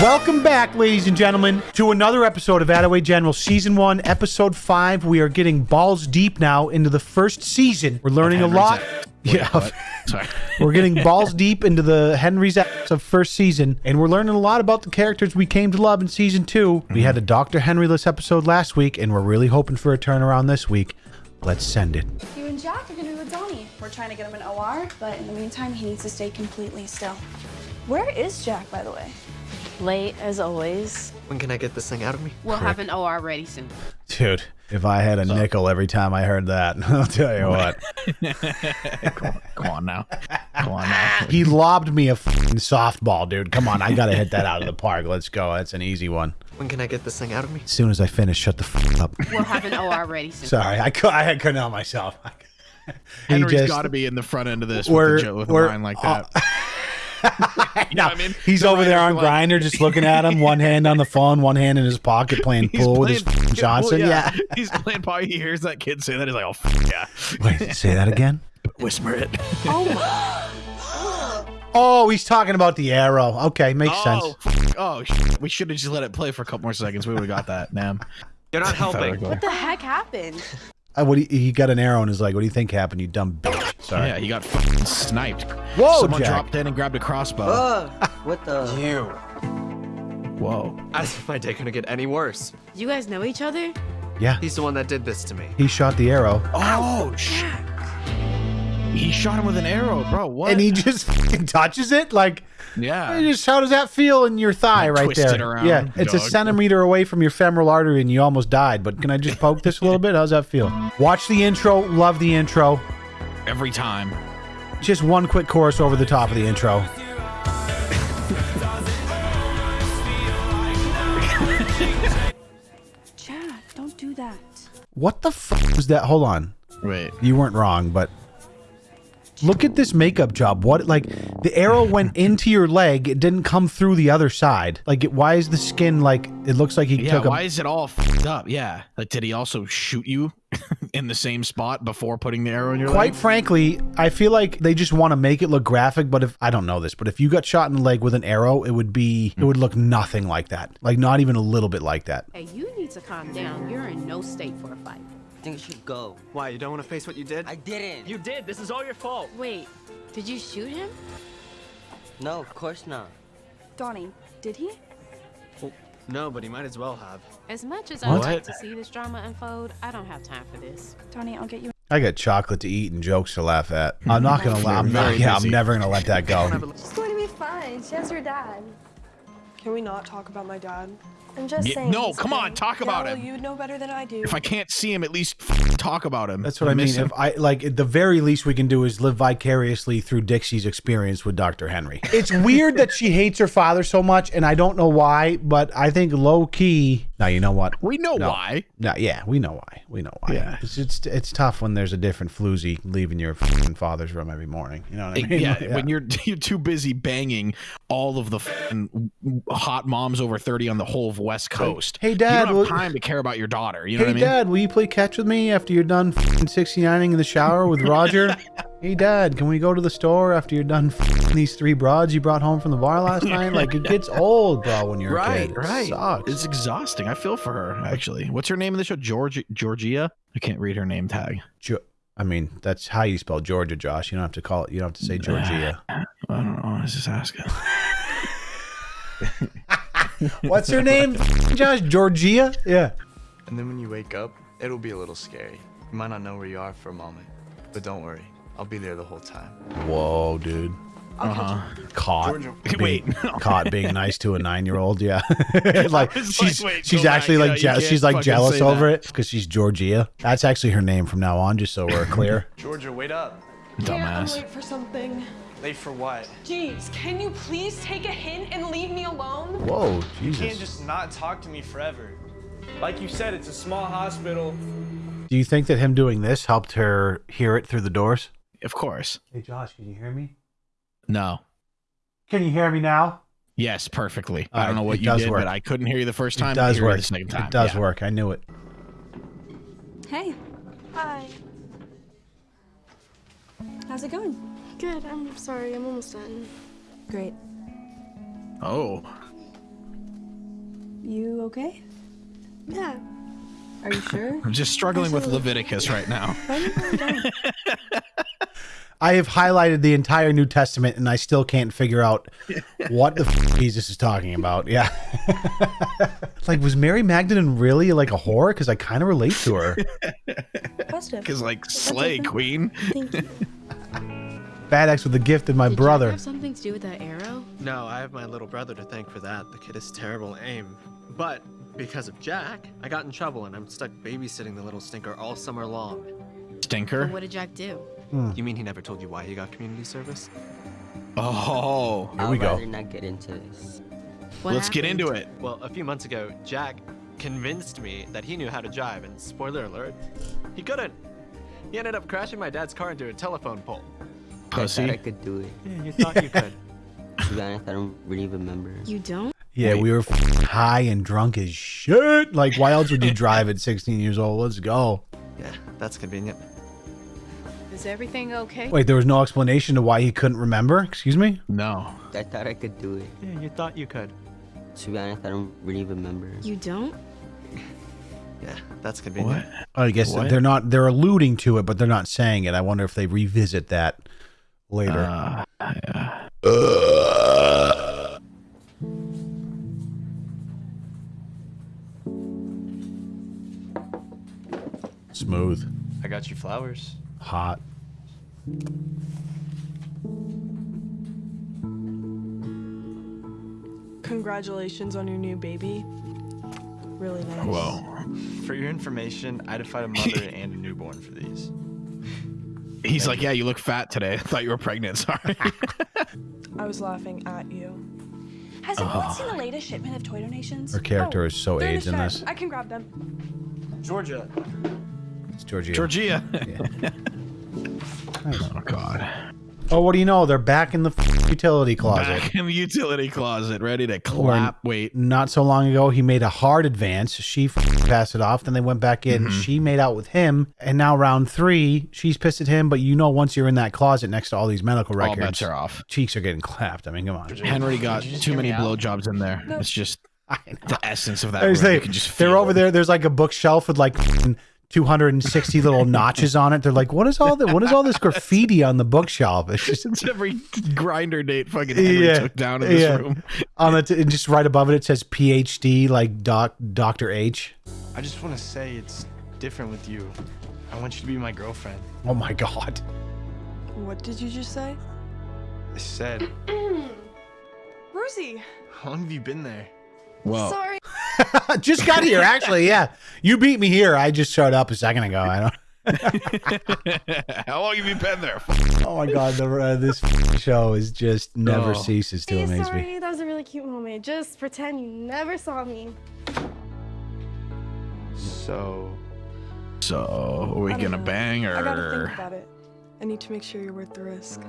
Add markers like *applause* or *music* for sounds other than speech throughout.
Welcome back, ladies and gentlemen, to another episode of Attaway General Season 1, Episode 5. We are getting balls deep now into the first season. We're learning a lot. yeah. Sorry. *laughs* we're getting balls deep into the Henry's acts of first season, and we're learning a lot about the characters we came to love in Season 2. We had a Dr. Henryless episode last week, and we're really hoping for a turnaround this week. Let's send it. You and Jack are gonna be with Donnie. We're trying to get him an OR, but in the meantime, he needs to stay completely still. Where is Jack, by the way? Late as always. When can I get this thing out of me? We'll have an OR ready soon. Dude, if I had a nickel every time I heard that, *laughs* I'll tell you what. *laughs* Come on now. Come on now. *laughs* He lobbed me a fucking softball, dude. Come on, I gotta hit that out of the park. Let's go. That's an easy one. When can I get this thing out of me? As soon as I finish, shut the fuck up. We'll have an OR ready soon. Sorry, I cou- I couldn't help myself. He Henry's just- got to be in the front end of this We're- with, a, jo- with a line like uh, that. You know what I mean? He's The over there on like- Grindr, just looking at him, one hand on the phone, one hand in his pocket, playing *laughs* He's pool with his playing fucking pool, Johnson. Yeah. *laughs* he's playing pool. He hears that kid say that. He's like, "Oh, f- yeah." *laughs* Wait, say that again. Whisper it. Oh, Oh, he's talking about the arrow. Okay, makes oh, sense. f- oh, sh- we should have just let it play for a couple more seconds. We would have got that. Damn. You're not helping. What the heck happened? What do you, he got an arrow in his leg. What do you think happened? You dumb bitch. Sorry. Yeah, he got fucking sniped. Whoa, Someone Jack. dropped in and grabbed a crossbow. Uh, what the? *laughs* You. Whoa. As if my day couldn't get any worse. You guys know each other? Yeah. He's the one that did this to me. He shot the arrow, Oh, shit. He shot him with an arrow, bro. What? and he just fucking touches it like. yeah. Just how does that feel in your thigh right there? it around, yeah, it's a centimeter away from your femoral artery, and you almost died. But can I just poke this a little bit? How's that feel? Watch the intro. Love the intro. Every time. Just one quick chorus over the top of the intro. Jack, don't do that. What the fuck was that? Hold on. Wait. You weren't wrong, but look at this makeup job. What like the arrow went *laughs* into your leg? It didn't come through the other side. Like, it, why is the skin like? It looks like he Yeah, took a. why is it all fucked up? Yeah. Like, did he also shoot you *laughs* in the same spot before putting the arrow in your leg? Quite leg? frankly, I feel like they just want to make it look graphic. But if I don't know this, but if you got shot in the leg with an arrow, it would be it would look nothing like that. Like not even a little bit like that. Hey, you need to calm down. You're in no state for a fight. I think you should go. Why? You don't want to face what you did? I didn't. You did. This is all your fault. Wait, did you shoot him? No, of course not. Donnie, did he? No, but he might as well have. As much as I would What? like to see this drama unfold, I don't have time for this. Donnie, I'll get you. I got chocolate to eat and jokes to laugh at. I'm not *laughs* gonna. la- I'm not, yeah, I'm never gonna let that *laughs* go. She's going to be fine. She has her dad. Can we not talk about my dad? I'm just Yeah, saying. no, come on, fine. talk Yeah, about well, him. you know better than I do. If I can't see him, at least talk about him. That's what I mean. him. If I like, at the very least we can do is live vicariously through Dixie's experience with Dr. Henry. It's weird that she hates her father so much, and I don't know why, but I think low key. Now you know what? we know No. why. No, yeah, we know why. We know why. Yeah. It's, it's it's tough when there's a different floozy leaving your father's room every morning. You know what I mean? *laughs* yeah, when you're *laughs* you're too busy banging all of the hot moms over 30 on the whole of West Coast. Hey, you Dad, don't will- have time to care about your daughter. You know Hey what I mean? Dad, will you play catch with me after you're done fucking 69ing in the shower with Roger? *laughs* hey Dad, can we go to the store after you're done fucking these three broads you brought home from the bar last night? Like it *laughs* gets old, bro, when you're a Right, kid. It right. Sucks. It's exhausting. I feel for her actually. What's her name in the show? George Georgia. I can't read her name tag. Jo- I mean, that's how you spell Georgia, Josh. You don't have to call it. You don't have to say Georgia. I don't know. I was just asking. *laughs* What's her name, Josh? Georgia? Yeah. And then when you wake up, it'll be a little scary. You might not know where you are for a moment. But don't worry, I'll be there the whole time. Whoa, dude. Uh-huh. Caught. *laughs* Wait, being, no. caught being nice to a nine-year-old. Yeah. *laughs* *laughs* like she's like, wait, she's go back. actually Yeah, like je- she's like jealous over that. it because she's Georgia. That's actually her name from now on, just so we're clear. Georgia, wait up. Yeah, I'm Dumbass. late for something. Late for what? Jeez, can you please take a hint and leave me alone? Whoa, Jesus. You can't just not talk to me forever. Like you said, it's a small hospital. Do you think that him doing this helped her hear it through the doors? Of course. Hey, Josh, can you hear me? No. Can you hear me now? Yes, perfectly. All I don't right, know what you does did, work. but I couldn't hear you the first time. It does I hear you work. The second time. It does Yeah. work. I knew it. Hey, Hi. how's it going? Good, I'm sorry, I'm almost done. Great. Oh. you okay? Yeah. Are you sure? *laughs* I'm just struggling with Leviticus right now. *laughs* I have highlighted the entire New Testament and I still can't figure out *laughs* what the f- Jesus is talking about. Yeah. *laughs* like, was Mary Magdalene really like a whore? Because I kind of relate to her. Because like slay queen. Thank you. Bad X with the gift of my Did brother. Have something to do with that arrow? No, I have my little brother to thank for that. The kid is terrible aim. But because of Jack, I got in trouble and I'm stuck babysitting the little stinker all summer long. But Stinker. what did Jack do? Hmm. You mean he never told you why he got community service? Oh, Here I'd we go. rather not get into this. What let's get into it. Well, a few months ago, Jack convinced me that he knew how to drive, and spoiler alert, he couldn't. He ended up crashing my dad's car into a telephone pole. I thought I could do it. Yeah, you thought you could. *laughs* To be honest, I don't really remember. You don't? Yeah, Wait. we were f- high and drunk as shit. Like, why else would you *laughs* drive at 16 years old? Let's go. Yeah, that's convenient. Is everything okay? Wait, there was no explanation to why he couldn't remember? Excuse me? No. I thought I could do it. Yeah, you thought you could. To be honest, I don't really remember. You don't? *laughs* Yeah, that's convenient. What? I guess What? they're not, they're alluding to it, but they're not saying it. I wonder if they revisit that later. Uh, yeah. Smooth. I got you flowers. Hot. Congratulations on your new baby. Really nice. Well, *laughs* For your information, I had to find a mother *laughs* and a newborn for these. He's like, yeah, you look fat today. I thought you were pregnant. Sorry. *laughs* I was laughing at you. Has anyone seen the latest shipment of toy donations? Her character oh, is so They're AIDS in this. I can grab them. Georgia. It's Georgia. Georgia. *laughs* oh God. Oh, what do you know? They're back in the f- utility closet. Back in the utility closet, ready to clap. Wait. Not so long ago, he made a hard advance. She f- passed it off. Then they went back in. Mm-hmm. She made out with him. And now round three, she's pissed at him. But you know, once you're in that closet next to all these medical records, All records, bets are off. cheeks are getting clapped. I mean, come on. Henry got Did you just too many me out? blowjobs in there. It's just *laughs* I the essence of that. I was. You can just they're over it. there. There's like a bookshelf with like 260 little *laughs* notches on it. They're like, what is all that? What is all this graffiti on the bookshelf? It's just It's every Grindr date fucking Henry Yeah, took down in this yeah. room. on it. And just right above it, it says PhD, like doc, Doctor H. I just want to say it's different with you. I want you to be my girlfriend. Oh my god. What did you just say? I said, *clears throat* Rosie. how long have you been there? Whoa. Sorry. *laughs* just got here, actually. Yeah, you beat me here. I just showed up a second ago. I don't. *laughs* How long have you been there? *laughs* Oh my god, the, uh, this show is just never Oh. ceases to amaze me. sorry. That was a really cute moment. Just pretend you never saw me. So, So, are we gonna know. bang I gotta think about it. I need to make sure you're worth the risk.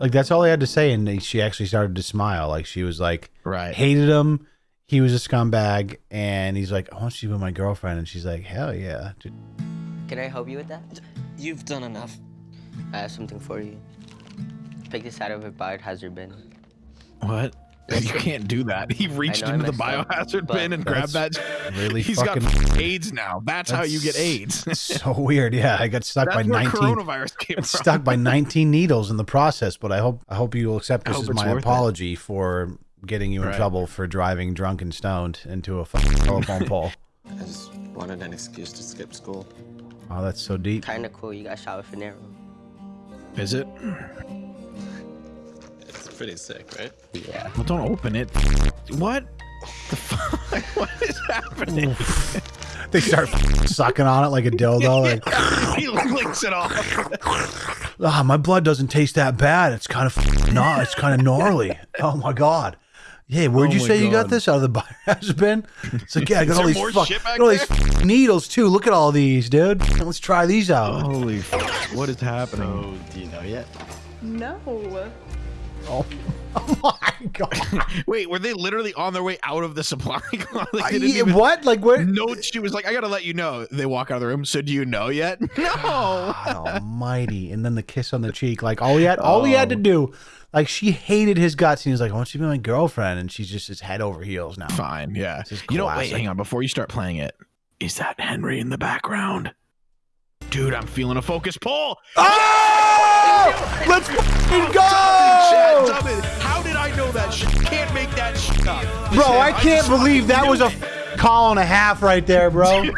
Like that's all he had to say, and she actually started to smile. Like she was like, Right. hated him. He was a scumbag, and he's like, I want you to be my girlfriend, and she's like, hell yeah. dude. Can I help you with that? You've done enough. I have something for you. Pick this out of a biohazard bin. What? You can't do that. He reached I into the messed up, biohazard bin and grabbed that. Really *laughs* He's fucking. got *laughs* AIDS now. That's, how you get AIDS. *laughs* so weird. Yeah, I got stuck That's by where 19. coronavirus came from. stuck by 19 needles in the process, but I hope I hope you will accept this hope as my worth it. apology for getting you in Right. trouble for driving drunk and stoned into a fucking telephone pole. I just wanted an excuse to skip school. Oh, that's so deep. Kinda cool. You got shot with an arrow. Is it? It's pretty sick, right? Yeah. Well, don't open it. What? The fuck? *laughs* What is happening? They start *laughs* sucking on it like a dildo. *laughs* Like, he licks it off. ah, my blood doesn't taste that bad. It's kind of no, it's kind of gnarly. Oh my god. Yeah, where'd Oh you my say you got this out of the biohazard bin? It's like, yeah, I got all these fuck, got all these needles too. Look at all these, dude. Let's try these out. Holy fuck. What is happening? so do you know yet? No. Oh. *laughs* Oh my god! *laughs* Wait, were they literally on their way out of the supply? *laughs* like, I- even what? Like what? No, she was like, I gotta let you know. They walk out of the room. So do you know yet? No. Almighty. And then the kiss on the cheek. Like all he had all he had to oh. do, like she hated his guts. And he was like, I want you to be my girlfriend. And she's just his head over heels now. Fine, yeah. You know, wait, hang on. Before you start playing it, is that Henry in the background? Dude, I'm feeling a focus pull. Oh! Let's fucking Chad, go! How did I know that shit? Can't make that shit up. Bro, Listen, I can't just believe that was a call and a half right there, bro. *laughs* Dude,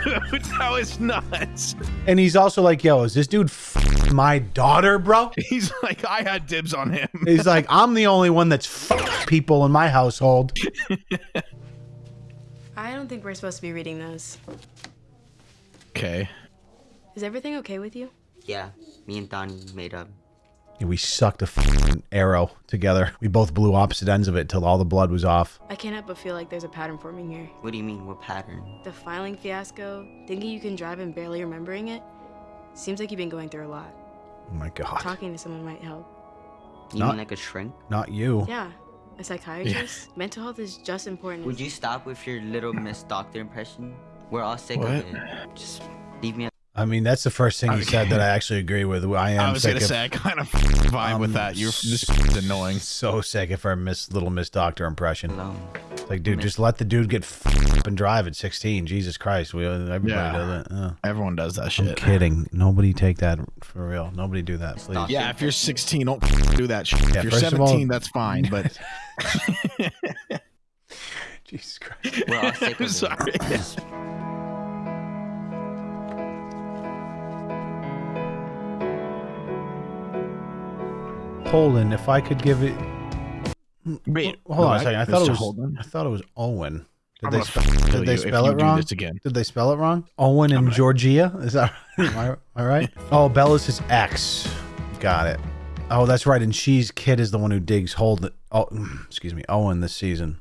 that was nuts. And he's also like, yo, is this dude f- my daughter, bro? He's like, I had dibs on him. He's like, I'm the only one that's f- people in my household. I don't think we're supposed to be reading those. Okay. Is everything okay with you? Yeah, me and Donnie made up. And we sucked a f- arrow together. We both blew opposite ends of it till all the blood was off. I can't help but feel like there's a pattern forming here. What do you mean? What pattern? The filing fiasco, thinking you can drive and barely remembering it. Seems like you've been going through a lot. Oh my god. Talking to someone might help. You Not- mean like a shrink? Not you. Yeah, a psychiatrist. Mental health is just important. Would you stop with your little Miss Doctor impression? We're all sick What? of it. Just leave me I mean, that's the first thing he said that I actually agree with. I am I was sick gonna of, say I kind of *laughs* vibe with that. You're this is *laughs* annoying. so sick of our Miss Little Miss Doctor impression. alone. It's like, dude, just let the dude get f- *laughs* up and drive at 16. Jesus Christ, we uh, everybody Yeah. does it. Oh. Everyone does that shit. I'm kidding. Nobody take that for real. Nobody do that, please. Stop. Yeah, if you're 16, don't do that shit. Yeah, if you're first of all- 17, that's fine. But Jesus Christ. We're all sick of I'm sorry. Just Holden, if I could give it. Wait, Hold on a second. I thought Mr. it was. Holden? I thought it was Owen. Did I'm they, gonna spe- kill did they you if spell you it do wrong? this again. Did they spell it wrong? Owen and Georgia? Is that *laughs* am I, am I right? Oh, Bella's his ex. Got it. Oh, that's right. And she's kid is the one who digs Holden. Oh, *clears throat* excuse me, Owen this season.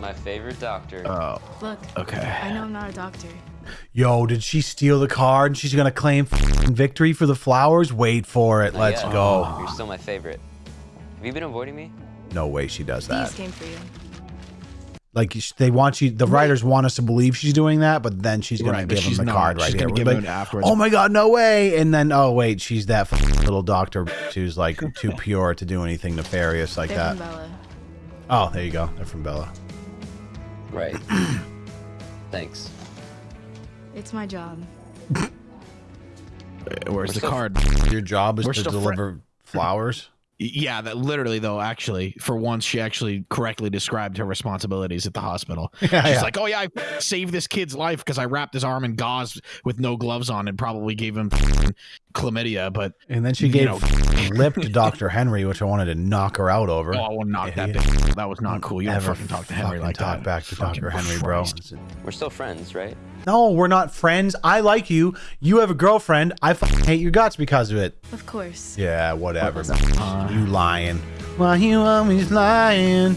My favorite doctor. Oh, Look, okay. I know I'm not a doctor. Yo, did she steal the card and she's gonna claim f***ing victory for the flowers? Wait for it. Not Let's yet. go. You're still my favorite. Have you been avoiding me? No way she does that. These that. came for you. Like they want you, the writers want us to believe she's doing that, but then she's gonna Right, give him the not. card right She's here. gonna give like, him afterwards. Oh my god, no way! And then oh wait, she's that little doctor who's like too *laughs* pure to do anything nefarious like They're that. from Bella. Oh, there you go. They're from Bella. Right. *clears throat* Thanks. It's my job. Where's the card? Your job is We're to still fri- deliver flowers. Yeah, that literally though. Actually, for once, she actually correctly described her responsibilities at the hospital. *laughs* She's yeah. like, "Oh yeah, I *laughs* saved this kid's life because I wrapped his arm in gauze with no gloves on and probably gave him *laughs* chlamydia." But And then she You gave know. lip to Dr. Henry, which I wanted to knock her out over. oh, I will knock that. Yeah. Bitch. That was not cool. You don't Ever fucking talk to Henry fucking like talk that. back to Fucking Dr. Henry, bro. We're still friends, right? No, we're not friends. I like you. You have a girlfriend. I fucking hate your guts because of it. Of course. Yeah, whatever. you lying. Why you always lying?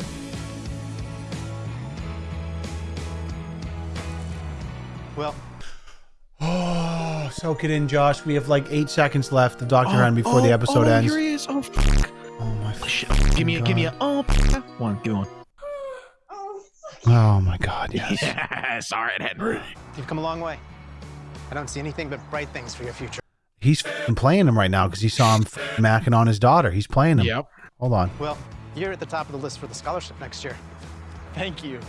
Well, Oh, *sighs* soak it in, Josh. We have like eight seconds left of Dr. Henry before oh, the oh, episode oh, ends. Here he is. Oh, fuck. Oh my oh, Shit. Give me a, give me a. Oh, *laughs* one. Give me one. Oh my god, yes. Yes. All right, Henry. you've come a long way. I don't see anything but bright things for your future. He's f***ing playing him right now because he saw him f- macking on his daughter. He's playing him. Yep. Hold on. Well, you're at the top of the list for the scholarship next year. Thank you.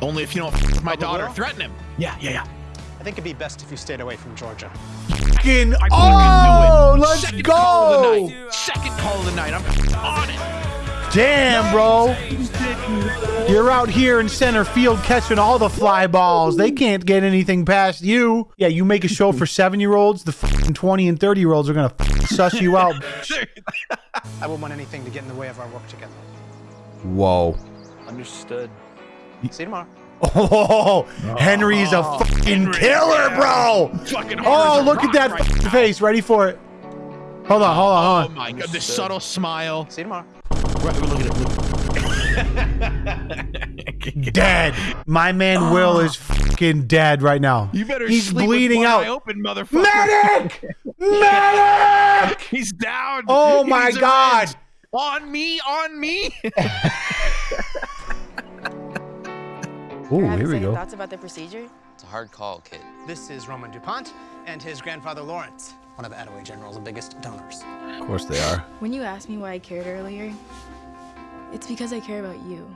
Only if you don't f- my daughter. Will? Threaten him. Yeah, yeah, yeah. I think it'd be best if you stayed away from Georgia. Fucking, I fucking oh, let's Second Call of the go. night. Second call of the night. I'm on it. Damn, bro. You're out here in center field catching all the fly balls. They can't get anything past you. Yeah, you make a show for seven year olds. The fucking 20 and 30 year olds are going to suss you out. *laughs* I wouldn't want anything to get in the way of our work together. Whoa. Understood. See you tomorrow. Oh, oh. Henry's a fucking killer, bro. Fucking Oh, look at that right face. Ready for it. Hold on, hold on, Oh hold on. Oh my god, the subtle smile. See you tomorrow. Right, look at it. Look. Dead. My man Will is *sighs* fucking dead right now. You better He's sleep bleeding with one out. eye open, motherfucker. Medic! *laughs* Medic! He's down. Oh He my needs god. rest. on me, on me. *laughs* Oh, here we go. Thoughts about the procedure? It's a hard call, kid. This is Roman DuPont and his grandfather Lawrence, one of Attaway General's biggest donors. Of course they are. When you asked me why I cared earlier, it's because I care about you.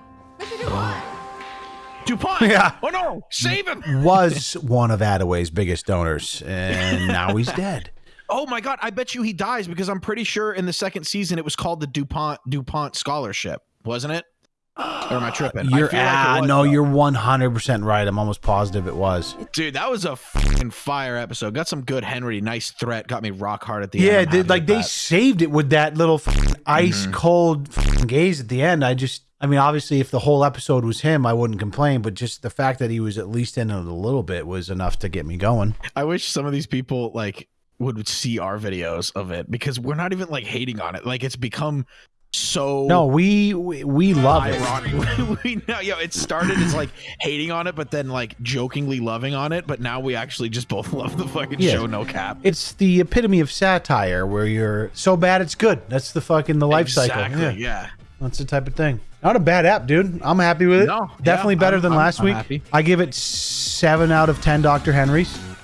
DuPont. *laughs* Yeah. Oh no, save him. *laughs* Was one of Attaway's biggest donors, and now he's dead. *laughs* Oh my god, I bet you he dies because I'm pretty sure in the second season it was called the DuPont DuPont Scholarship, wasn't it? Or am I tripping? You're feel like it ah, was, no, though. you're 100 percent right. I'm almost positive it was. Dude, that was a fucking fire episode. Got some good Henry. Nice threat. Got me rock hard at the Yeah, end. Happy like they that. saved it with that little ice Mm-hmm. cold gaze at the end. I just, I mean, obviously, if the whole episode was him, I wouldn't complain. But just the fact that he was at least in it a little bit was enough to get me going. I wish some of these people like would see our videos of it because we're not even like hating on it. Like it's become so No, we we, we love it. ironic. *laughs* we know, yo, it started as like hating on it, but then like jokingly loving on it. But now we actually just both *laughs* love the fucking Yeah. show. No cap. It's the epitome of satire, where you're so bad it's good. That's the fucking the life exactly. cycle. Yeah. That's the type of thing. Not a bad app, dude. I'm happy with it. No, Definitely yeah, better I'm- than I'm- last I'm week. happy. I give it seven out of ten Dr. Henrys.